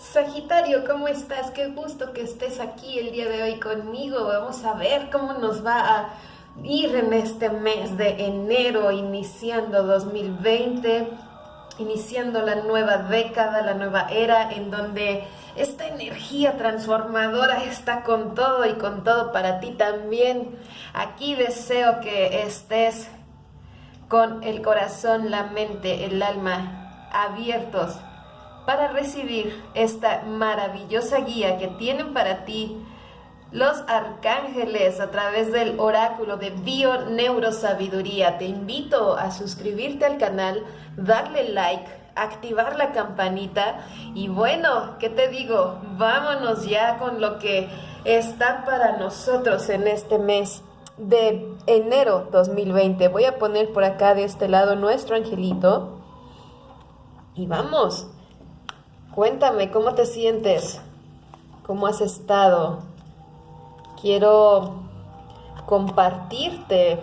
Sagitario, ¿cómo estás? Qué gusto que estés aquí el día de hoy conmigo. Vamos a ver cómo nos va a ir en este mes de enero, iniciando 2020, iniciando la nueva década, la nueva era, en donde esta energía transformadora está con todo y con todo para ti también. Aquí deseo que estés con el corazón, la mente, el alma abiertos para recibir esta maravillosa guía que tienen para ti los arcángeles a través del oráculo de Bio Neurosabiduría. Te invito a suscribirte al canal, darle like, activar la campanita y bueno, ¿qué te digo? Vámonos ya con lo que está para nosotros en este mes de enero 2020. Voy a poner por acá de este lado nuestro angelito y vamos. Cuéntame, ¿cómo te sientes? ¿Cómo has estado? Quiero compartirte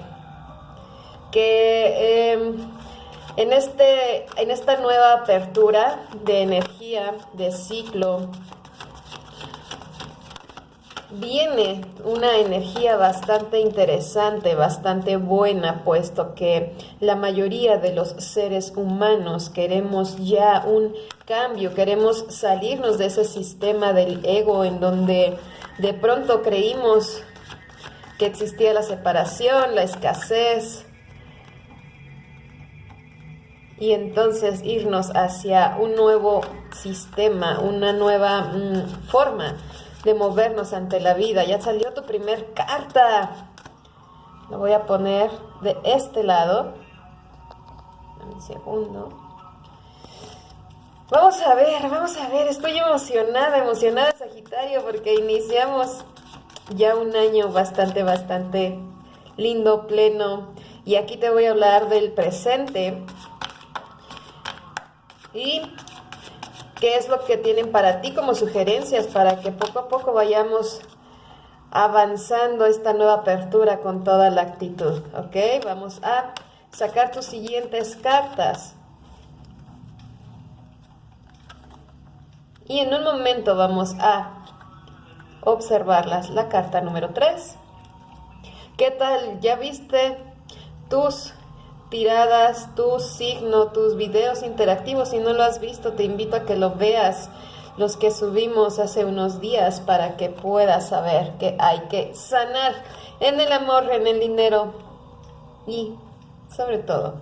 que em, en, este, en esta nueva apertura de energía, de ciclo, viene una energía bastante interesante, bastante buena, puesto que la mayoría de los seres humanos queremos ya un cambio, queremos salirnos de ese sistema del ego en donde de pronto creímos que existía la separación, la escasez, y entonces irnos hacia un nuevo sistema, una nueva mm, forma de movernos ante la vida. Ya salió tu primer carta. Lo voy a poner de este lado. Un segundo. Vamos a ver, vamos a ver. Estoy emocionada, emocionada, Sagitario, porque iniciamos ya un año bastante, bastante lindo, pleno. Y aquí te voy a hablar del presente. Y qué es lo que tienen para ti como sugerencias para que poco a poco vayamos avanzando esta nueva apertura con toda la actitud, ¿ok? Vamos a sacar tus siguientes cartas. Y en un momento vamos a observarlas. La carta número 3. ¿Qué tal? ¿Ya viste tus tiradas, tu signo, tus videos interactivos. Si no lo has visto, te invito a que lo veas, los que subimos hace unos días, para que puedas saber que hay que sanar en el amor, en el dinero y sobre todo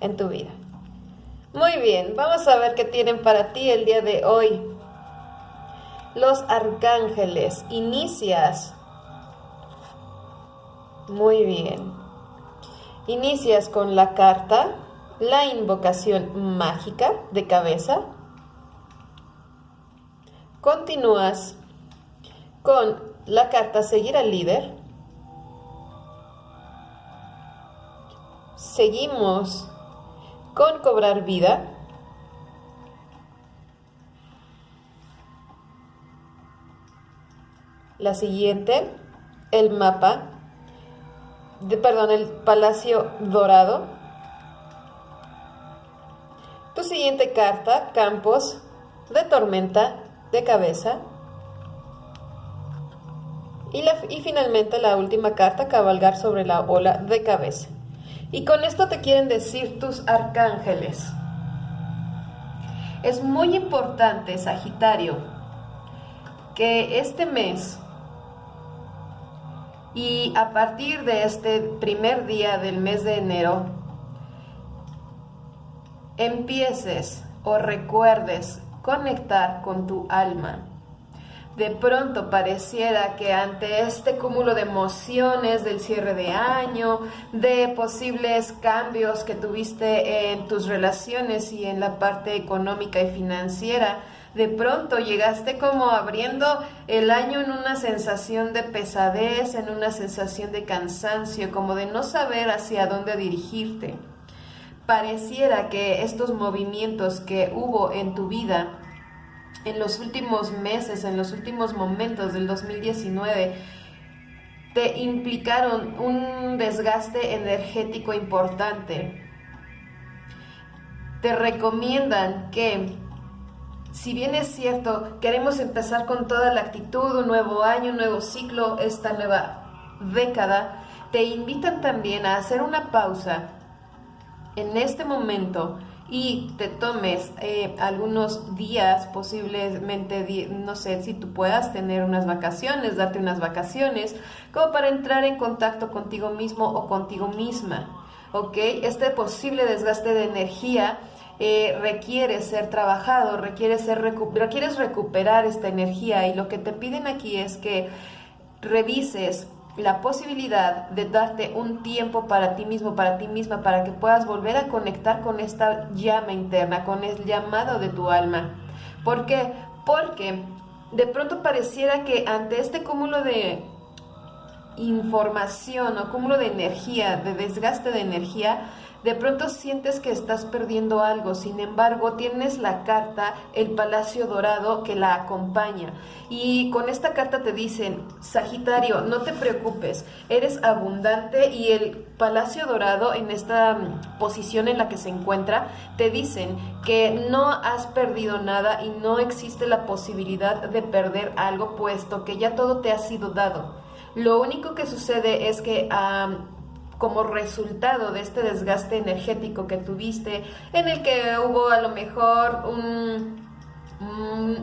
en tu vida. Muy bien, vamos a ver qué tienen para ti el día de hoy. Los arcángeles, inicias. Muy bien. Inicias con la carta, la invocación mágica de cabeza. Continúas con la carta seguir al líder. Seguimos con cobrar vida. La siguiente, el mapa perdón, el Palacio Dorado. Tu siguiente carta, Campos de Tormenta de Cabeza. Y, y finalmente la última carta, Cabalgar sobre la ola de cabeza. Y con esto te quieren decir tus arcángeles. Es muy importante, Sagitario, que este mes y a partir de este primer día del mes de enero, empieces o recuerdes conectar con tu alma. De pronto pareciera que ante este cúmulo de emociones del cierre de año, de posibles cambios que tuviste en tus relaciones y en la parte económica y financiera, de pronto llegaste como abriendo el año en una sensación de pesadez, en una sensación de cansancio, como de no saber hacia dónde dirigirte. Pareciera que estos movimientos que hubo en tu vida en los últimos meses, en los últimos momentos del 2019, te implicaron un desgaste energético importante. Te recomiendan que si bien es cierto, queremos empezar con toda la actitud, un nuevo año, un nuevo ciclo, esta nueva década, te invitan también a hacer una pausa en este momento y te tomes eh, algunos días, posiblemente, no sé si tú puedas tener unas vacaciones, darte unas vacaciones, como para entrar en contacto contigo mismo o contigo misma. ¿Ok? Este posible desgaste de energía eh, requiere ser trabajado, requiere ser requieres recuperar esta energía y lo que te piden aquí es que revises la posibilidad de darte un tiempo para ti mismo, para ti misma, para que puedas volver a conectar con esta llama interna, con el llamado de tu alma. ¿Por qué? Porque de pronto pareciera que ante este cúmulo de información o cúmulo de energía, de desgaste de energía, de pronto sientes que estás perdiendo algo, sin embargo tienes la carta, el Palacio Dorado que la acompaña. Y con esta carta te dicen, Sagitario, no te preocupes, eres abundante y el Palacio Dorado en esta mm, posición en la que se encuentra, te dicen que no has perdido nada y no existe la posibilidad de perder algo puesto que ya todo te ha sido dado. Lo único que sucede es que como resultado de este desgaste energético que tuviste, en el que hubo a lo mejor un,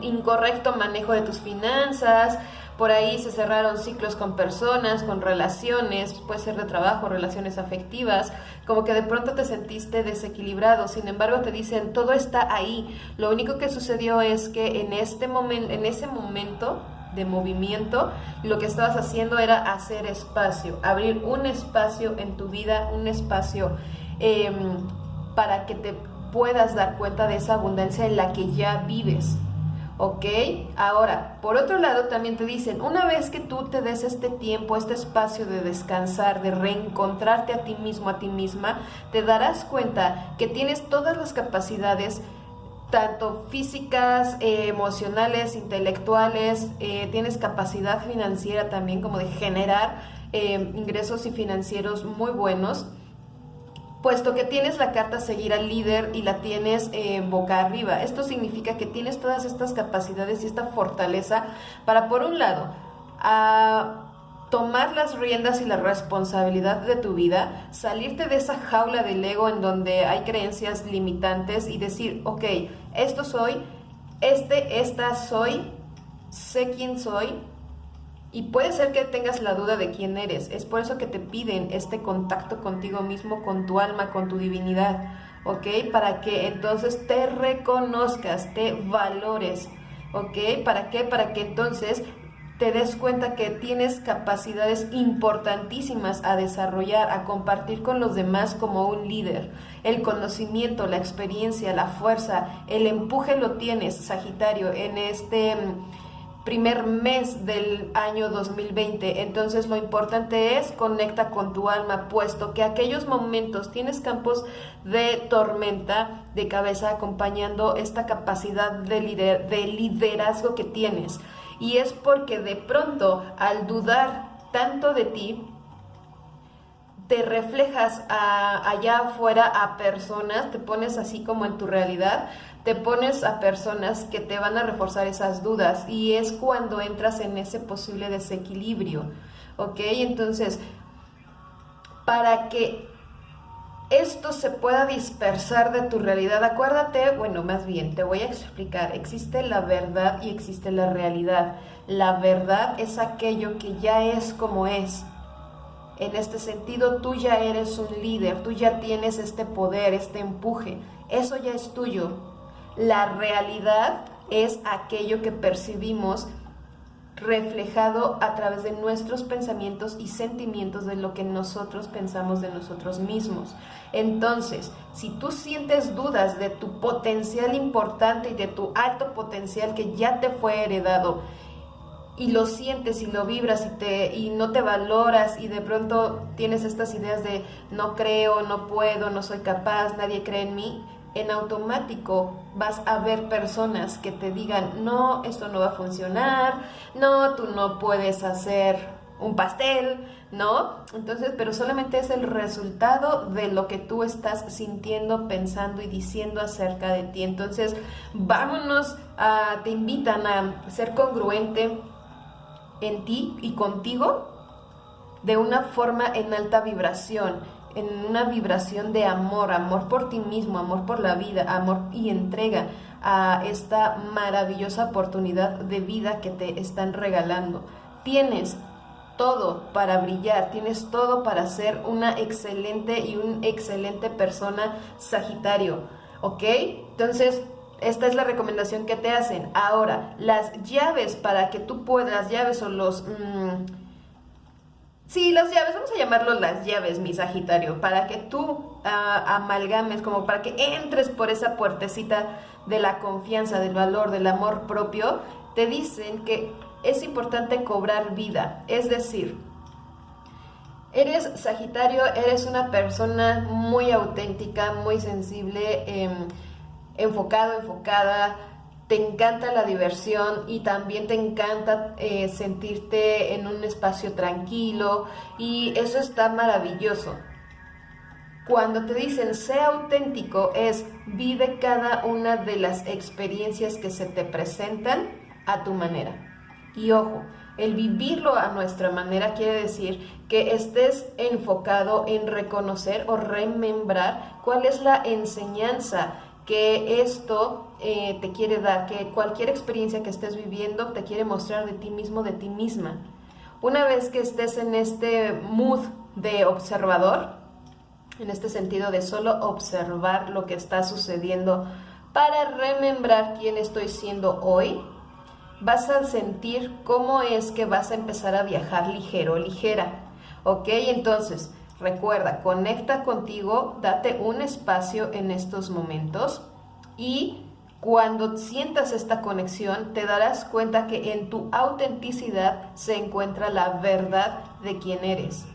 incorrecto manejo de tus finanzas, por ahí se cerraron ciclos con personas, con relaciones, puede ser de trabajo, relaciones afectivas, como que de pronto te sentiste desequilibrado. Sin embargo, te dicen, todo está ahí. Lo único que sucedió es que en este momento, en ese momento de movimiento, lo que estabas haciendo era hacer espacio, abrir un espacio en tu vida, un espacio em, para que te puedas dar cuenta de esa abundancia en la que ya vives. ¿Ok? Ahora, por otro lado, también te dicen, una vez que tú te des este tiempo, este espacio de descansar, de reencontrarte a ti mismo, a ti misma, te darás cuenta que tienes todas las capacidades tanto físicas, eh, emocionales, intelectuales, eh, tienes capacidad financiera también como de generar eh, ingresos y financieros muy buenos, puesto que tienes la carta seguir al líder y la tienes boca arriba. Esto significa que tienes todas estas capacidades y esta fortaleza para, por un lado, a tomar las riendas y la responsabilidad de tu vida, salirte de esa jaula del ego en donde hay creencias limitantes y decir, ok, esto soy, este, esta soy, sé quién soy. Y puede ser que tengas la duda de quién eres. Es por eso que te piden este contacto contigo mismo, con tu alma, con tu divinidad. ¿Ok? Para que entonces te reconozcas, te valores. ¿Ok? ¿Para qué? Para que entonces te des cuenta que tienes capacidades importantísimas a desarrollar, a compartir con los demás como un líder. El conocimiento, la experiencia, la fuerza, el empuje lo tienes, Sagitario, en este mm, primer mes del año 2020. Entonces lo importante es conecta con tu alma, puesto que aquellos momentos tienes campos de tormenta de cabeza acompañando esta capacidad de, de liderazgo que tienes. Y es porque de pronto al dudar tanto de ti, te reflejas allá afuera a personas, te pones así como en tu realidad, te pones a personas que te van a reforzar esas dudas y es cuando entras en ese posible desequilibrio, ¿ok? Entonces, para que esto se pueda dispersar de tu realidad. Acuérdate, bueno, más bien, te voy a explicar, existe la verdad y existe la realidad. La verdad es aquello que ya es como es. En este sentido, tú ya eres un líder, tú ya tienes este poder, este empuje. Eso ya es tuyo. La realidad es aquello que percibimos reflejado a través de nuestros pensamientos y sentimientos de lo que nosotros pensamos de nosotros mismos. Entonces, si tú sientes dudas de tu potencial importante y de tu alto potencial que ya te fue heredado, y lo sientes y lo vibras y, te, y no te valoras y de pronto tienes estas ideas de no creo, no puedo, no soy capaz, nadie cree en mí, en automático vas a ver personas que te digan, no, esto no va a funcionar, no, tú no puedes hacer un pastel, ¿no? Entonces, pero solamente es el resultado de lo que tú estás sintiendo, pensando y diciendo acerca de ti. Entonces, vámonos, a, te invitan a ser congruente en ti y contigo de una forma en alta vibración, en una vibración de amor, amor por ti mismo, amor por la vida, amor y entrega a esta maravillosa oportunidad de vida que te están regalando. Tienes todo para brillar, tienes todo para ser una excelente y un excelente persona Sagitario, ¿ok? Entonces, esta es la recomendación que te hacen. Ahora, las llaves para que tú puedas, llaves o los... Mm, sí, las llaves, vamos a llamarlo las llaves, mi Sagitario, para que tú ah, amalgames, como para que entres por esa puertecita de la confianza, del valor, del amor propio, te dicen que es importante cobrar vida, es decir, eres Sagitario, eres una persona muy auténtica, muy sensible, em, enfocado, enfocada, te encanta la diversión y también te encanta eh, sentirte en un espacio tranquilo y eso está maravilloso. Cuando te dicen sea auténtico es vive cada una de las experiencias que se te presentan a tu manera. Y ojo, el vivirlo a nuestra manera quiere decir que estés enfocado en reconocer o remembrar cuál es la enseñanza que esto eh, te quiere dar, que cualquier experiencia que estés viviendo te quiere mostrar de ti mismo, de ti misma. Una vez que estés en este mood de observador, en este sentido de solo observar lo que está sucediendo para remembrar quién estoy siendo hoy, vas a sentir cómo es que vas a empezar a viajar ligero, ligera. ¿Ok? Entonces, recuerda, conecta contigo, date un espacio en estos momentos y cuando sientas esta conexión te darás cuenta que en tu autenticidad se encuentra la verdad de quién eres.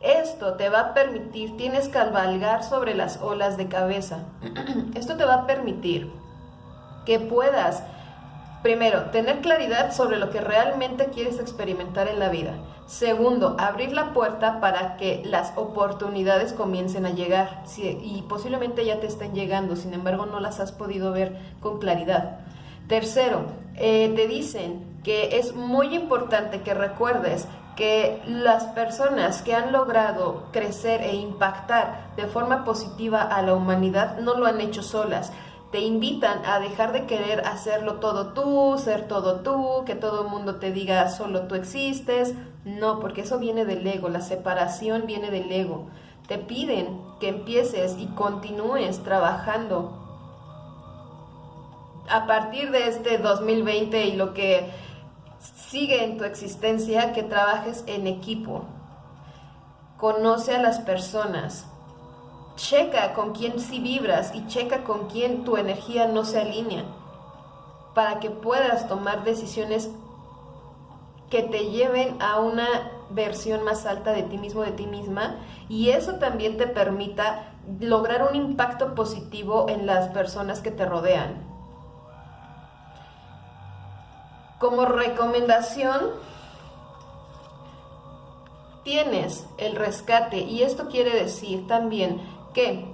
Esto te va a permitir, tienes que cabalgar sobre las olas de cabeza. Esto te va a permitir que puedas Primero, tener claridad sobre lo que realmente quieres experimentar en la vida. Segundo, abrir la puerta para que las oportunidades comiencen a llegar y posiblemente ya te estén llegando, sin embargo no las has podido ver con claridad. Tercero, eh, te dicen que es muy importante que recuerdes que las personas que han logrado crecer e impactar de forma positiva a la humanidad no lo han hecho solas te invitan a dejar de querer hacerlo todo tú, ser todo tú, que todo el mundo te diga solo tú existes. No, porque eso viene del ego, la separación viene del ego. Te piden que empieces y continúes trabajando a partir de este 2020 y lo que sigue en tu existencia, que trabajes en equipo. Conoce a las personas, checa con quién sí vibras y checa con quién tu energía no se alinea para que puedas tomar decisiones que te lleven a una versión más alta de ti mismo, de ti misma, y eso también te permita lograr un impacto positivo en las personas que te rodean. Como recomendación, tienes el rescate, y esto quiere decir también que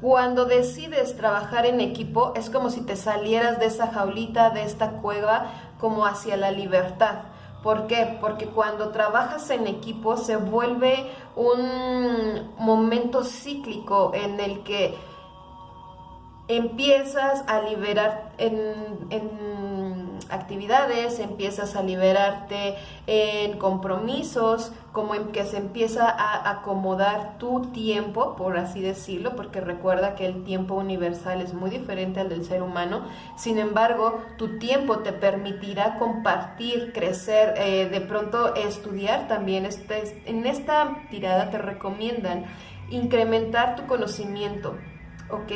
cuando decides trabajar en equipo es como si te salieras de esa jaulita, de esta cueva, como hacia la libertad. ¿Por qué? Porque cuando trabajas en equipo se vuelve un momento cíclico en el que empiezas a liberar en, actividades, empiezas a liberarte en compromisos, como en que se empieza a acomodar tu tiempo, por así decirlo, porque recuerda que el tiempo universal es muy diferente al del ser humano. Sin embargo, tu tiempo te permitirá compartir, crecer, eh, de pronto estudiar también. Este, en esta tirada te recomiendan incrementar tu conocimiento ¿ok?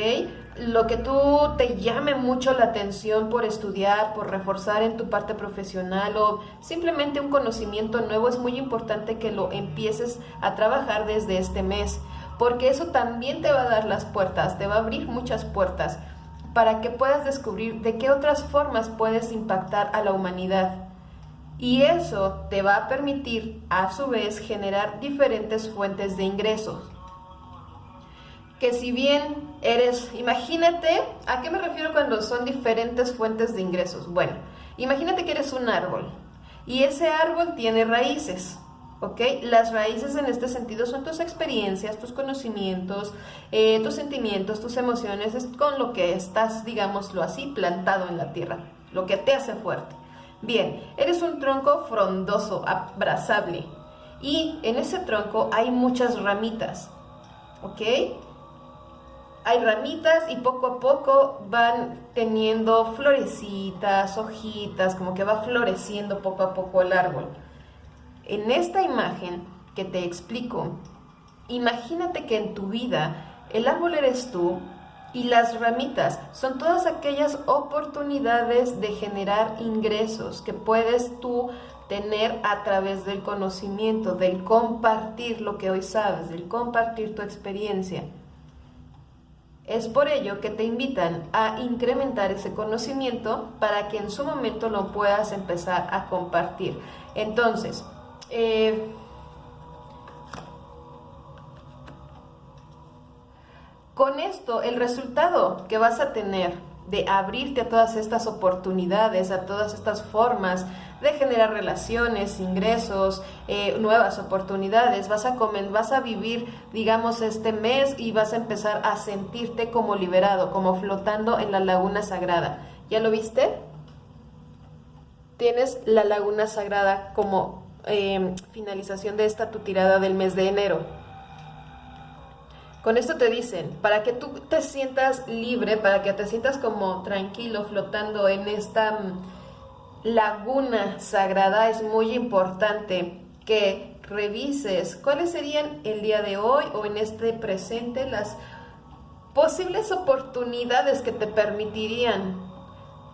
Lo que tú te llame mucho la atención por estudiar, por reforzar en tu parte profesional o simplemente un conocimiento nuevo, es muy importante que lo empieces a trabajar desde este mes, porque eso también te va a dar las puertas, te va a abrir muchas puertas. para que puedas descubrir de qué otras formas puedes impactar a la humanidad. Y eso te va a permitir, a su vez, generar diferentes fuentes de ingresos. Que si bien eres, imagínate, ¿a qué me refiero cuando son diferentes fuentes de ingresos? Bueno, imagínate que eres un árbol y ese árbol tiene raíces. ¿ok? Las raíces en este sentido son tus experiencias, tus conocimientos, eh, tus sentimientos, tus emociones, es con lo que estás, digámoslo así, plantado en la tierra, lo que te hace fuerte. Bien, eres un tronco frondoso, abrazable, y en ese tronco hay muchas ramitas, ¿ok? Hay ramitas y poco a poco van teniendo florecitas, hojitas, como que va floreciendo poco a poco el árbol. En esta imagen que te explico, imagínate que en tu vida el árbol eres tú y las ramitas son todas aquellas oportunidades de generar ingresos que puedes tú tener a través del conocimiento, del compartir lo que hoy sabes, del compartir tu experiencia. Es por ello que te invitan a incrementar ese conocimiento para que en su momento lo puedas empezar a compartir. Entonces, eh, con esto, el resultado que vas a tener de abrirte a todas estas oportunidades, a todas estas formas de generar relaciones, ingresos, eh, nuevas oportunidades. Vas a, comer, vas a vivir, digamos, este mes y vas a empezar a sentirte como liberado, como flotando en la laguna sagrada. ¿Ya lo viste? Tienes la laguna sagrada como Em, finalización de esta tu tirada del mes de enero. Con esto te dicen, para que tú te sientas libre, para que te sientas como tranquilo flotando en esta mm, laguna sagrada, es muy importante que revises. Cuáles serían el día de hoy o en este presente las posibles oportunidades que te permitirían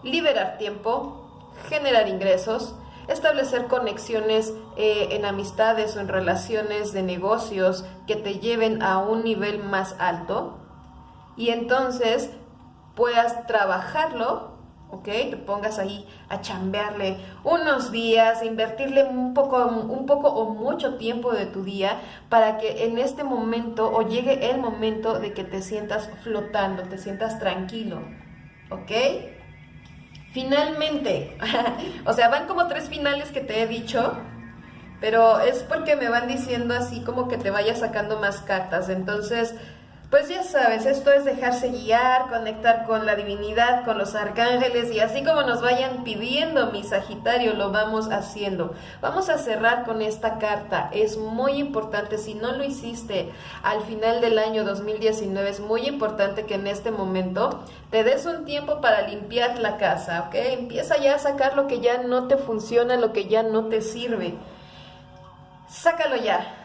liberar tiempo, generar ingresos, establecer conexiones eh, en amistades o en relaciones de negocios que te lleven a un nivel más alto y entonces puedas trabajarlo, ¿ok? Te pongas ahí a chambearle unos días, invertirle un poco, un poco o mucho tiempo de tu día para que en este momento o llegue el momento de que te sientas flotando, te sientas tranquilo, ¿ok? Finalmente, o sea, van como tres finales que te he dicho, pero es porque me van diciendo así como que te vaya sacando más cartas. Entonces, pues ya sabes, esto es dejarse guiar, conectar con la divinidad, con los arcángeles y así como nos vayan pidiendo mi Sagitario, lo vamos haciendo. Vamos a cerrar con esta carta. Es muy importante, si no lo hiciste al final del año 2019, es muy importante que en este momento te des un tiempo para limpiar la casa, ¿ok? Empieza ya a sacar lo que ya no te funciona, lo que ya no te sirve. Sácalo ya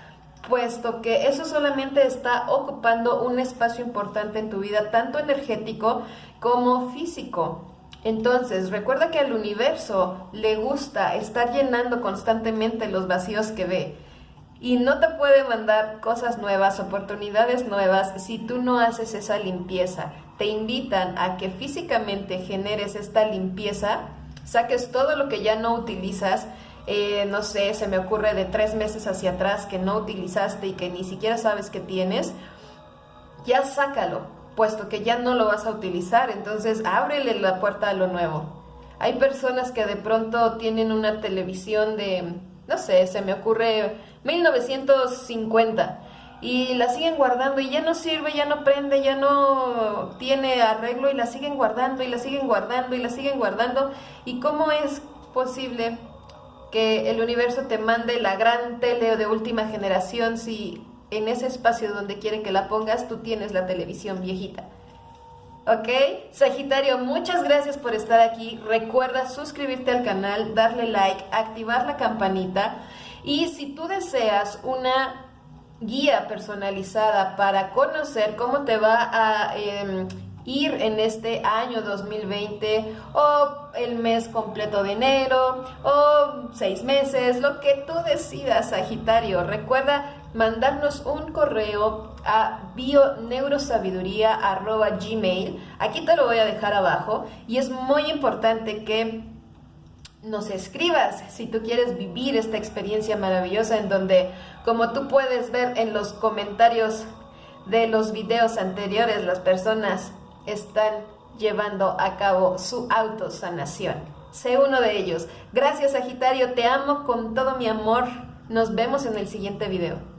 puesto que eso solamente está ocupando un espacio importante en tu vida, tanto energético como físico. Entonces, recuerda que al universo le gusta estar llenando constantemente los vacíos que ve y no te puede mandar cosas nuevas, oportunidades nuevas si tú no haces esa limpieza. Te invitan a que físicamente generes esta limpieza, saques todo lo que ya no utilizas eh, no sé, se me ocurre de tres meses hacia atrás que no utilizaste y que ni siquiera sabes que tienes, ya sácalo, puesto que ya no lo vas a utilizar, entonces ábrele la puerta a lo nuevo. Hay personas que de pronto tienen una televisión de, no sé, se me ocurre 1950 y la siguen guardando y ya no sirve, ya no prende, ya no tiene arreglo y la siguen guardando y la siguen guardando y la siguen guardando. ¿Y cómo es posible que el universo te mande la gran tele de última generación si en ese espacio donde quiere que la pongas tú tienes la televisión viejita. ¿Ok? Sagitario, muchas gracias por estar aquí. Recuerda suscribirte al canal, darle like, activar la campanita. Y si tú deseas una guía personalizada para conocer cómo te va a em, ir en este año 2020 o el mes completo de enero o seis meses, lo que tú decidas, Sagitario. Recuerda mandarnos un correo a bioneurosabiduría.gmail. Aquí te lo voy a dejar abajo y es muy importante que nos escribas si tú quieres vivir esta experiencia maravillosa en donde, como tú puedes ver en los comentarios de los videos anteriores, las personas están llevando a cabo su autosanación. Sé uno de ellos. Gracias Sagitario, te amo con todo mi amor. Nos vemos en el siguiente video.